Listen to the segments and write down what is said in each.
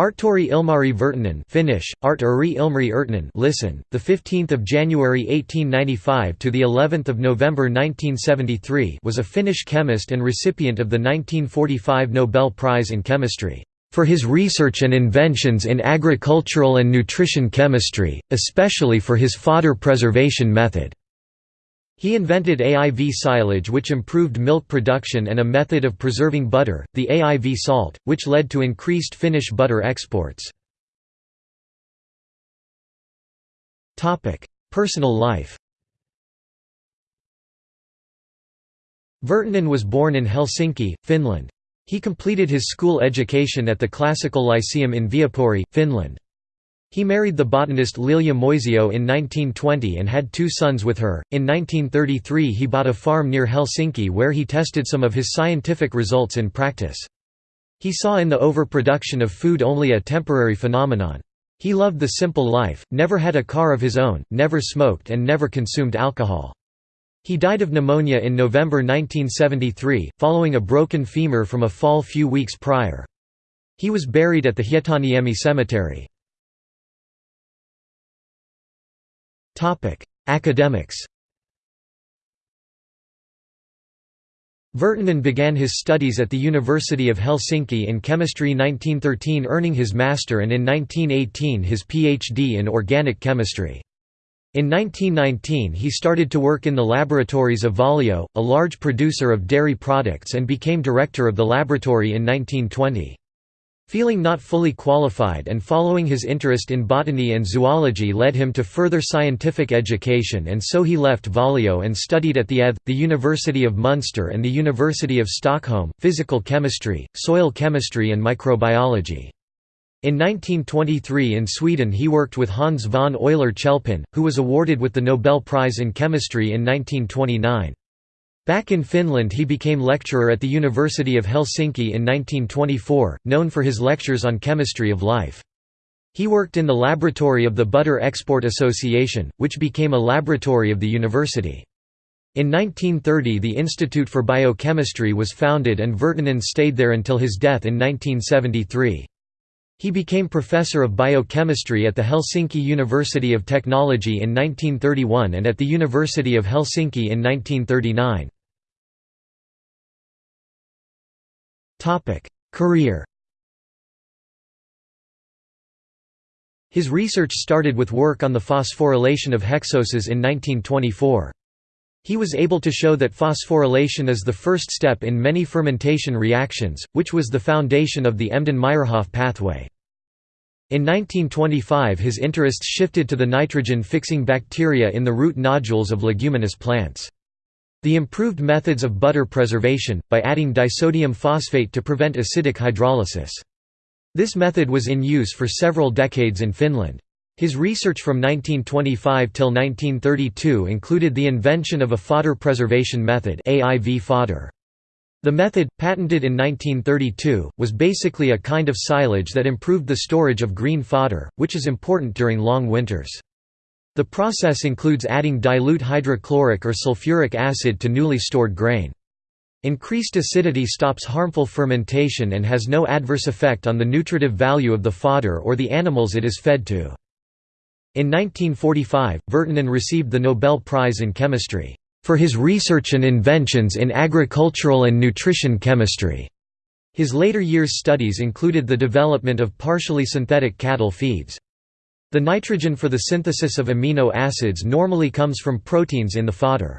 Artturi Ilmari Virtanen Finnish, Art Ilmari Ertnen listen, the 15th of January 1895 to the 11th of November 1973 was a Finnish chemist and recipient of the 1945 Nobel Prize in Chemistry for his research and inventions in agricultural and nutrition chemistry, especially for his fodder preservation method. He invented AIV silage which improved milk production and a method of preserving butter, the AIV salt, which led to increased Finnish butter exports. Personal life Virtanen was born in Helsinki, Finland. He completed his school education at the Classical Lyceum in Viipuri, Finland. He married the botanist Lilja Moisio in 1920 and had two sons with her. In 1933, he bought a farm near Helsinki where he tested some of his scientific results in practice. He saw in the overproduction of food only a temporary phenomenon. He loved the simple life, never had a car of his own, never smoked, and never consumed alcohol. He died of pneumonia in November 1973, following a broken femur from a fall few weeks prior. He was buried at the Hietaniemi Cemetery. Academics Virtanen began his studies at the University of Helsinki in chemistry 1913 earning his master and in 1918 his PhD in organic chemistry. In 1919 he started to work in the laboratories of Valio, a large producer of dairy products and became director of the laboratory in 1920. Feeling not fully qualified and following his interest in botany and zoology led him to further scientific education and so he left Valio and studied at the ETH, the University of Munster and the University of Stockholm, physical chemistry, soil chemistry and microbiology. In 1923 in Sweden he worked with Hans von Euler-Chelpin, who was awarded with the Nobel Prize in Chemistry in 1929. Back in Finland he became lecturer at the University of Helsinki in 1924, known for his lectures on chemistry of life. He worked in the laboratory of the Butter Export Association, which became a laboratory of the university. In 1930 the Institute for Biochemistry was founded and Virtanen stayed there until his death in 1973. He became professor of biochemistry at the Helsinki University of Technology in 1931 and at the University of Helsinki in 1939. Career His research started with work on the phosphorylation of hexoses in 1924. He was able to show that phosphorylation is the first step in many fermentation reactions, which was the foundation of the Embden-Meyerhof pathway. In 1925 his interests shifted to the nitrogen-fixing bacteria in the root nodules of leguminous plants. The improved methods of butter preservation, by adding disodium phosphate to prevent acidic hydrolysis. This method was in use for several decades in Finland. His research from 1925 till 1932 included the invention of a fodder preservation method AIV fodder. The method, patented in 1932, was basically a kind of silage that improved the storage of green fodder, which is important during long winters. The process includes adding dilute hydrochloric or sulfuric acid to newly stored grain. Increased acidity stops harmful fermentation and has no adverse effect on the nutritive value of the fodder or the animals it is fed to. In 1945, Virtanen received the Nobel Prize in Chemistry, "...for his research and inventions in agricultural and nutrition chemistry." His later years' studies included the development of partially synthetic cattle feeds. The nitrogen for the synthesis of amino acids normally comes from proteins in the fodder.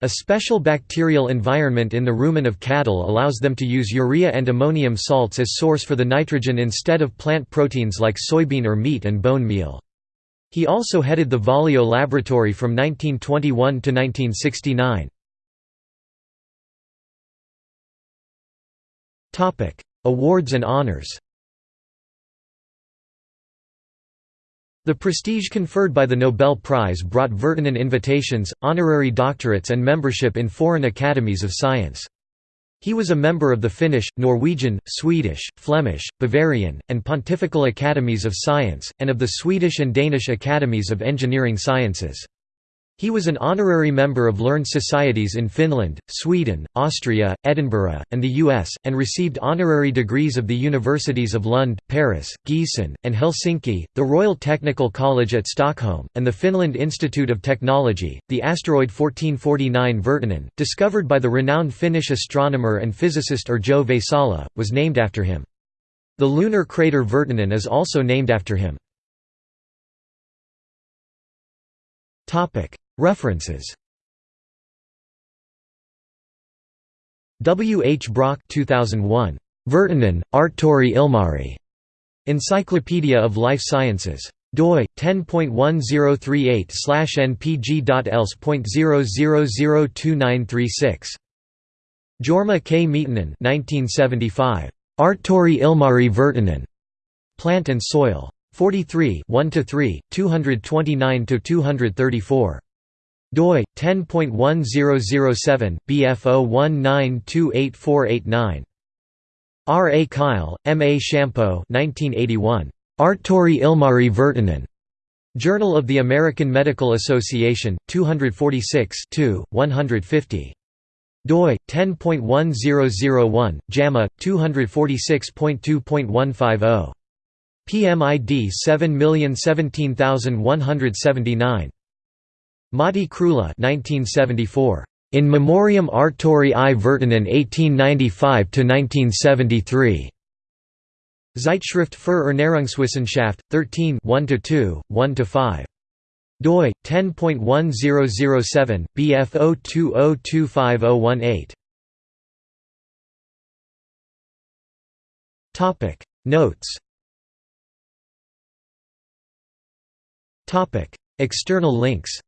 A special bacterial environment in the rumen of cattle allows them to use urea and ammonium salts as source for the nitrogen instead of plant proteins like soybean or meat and bone meal. He also headed the Valio laboratory from 1921 to 1969. Awards and honors The prestige conferred by the Nobel Prize brought Virtanen invitations, honorary doctorates and membership in foreign academies of science. He was a member of the Finnish, Norwegian, Swedish, Flemish, Bavarian, and Pontifical Academies of Science, and of the Swedish and Danish Academies of Engineering Sciences. He was an honorary member of learned societies in Finland, Sweden, Austria, Edinburgh, and the US, and received honorary degrees of the universities of Lund, Paris, Gießen, and Helsinki, the Royal Technical College at Stockholm, and the Finland Institute of Technology. The asteroid 1449 Virtanen, discovered by the renowned Finnish astronomer and physicist Yrjö Väisälä, was named after him. The lunar crater Virtanen is also named after him. References W. H. Brock 2001. Virtanen, Artturi Ilmari. Encyclopedia of Life Sciences. doi 10.1038/npg.else.002936. Jorma K. Miettinen 1975. Artturi Ilmari Virtanen. Plant and Soil. 43 1–3, 229–234 doi 10.1007 bf019284889 R. A. Kyle, M. A. Shampo 1981. Artturi Ilmari Virtanen. Journal of the American Medical Association, 246 150. doi 10.1001 JAMA 246.2.150. PMID 7017179. Matti Kreula 1974. In Memoriam Artturi I Virtanen 1895–1973. Zeitschrift für Ernährungswissenschaft, 13 1–2, 1–5. doi 10.1007 bf 020250018. Topic Notes Topic External links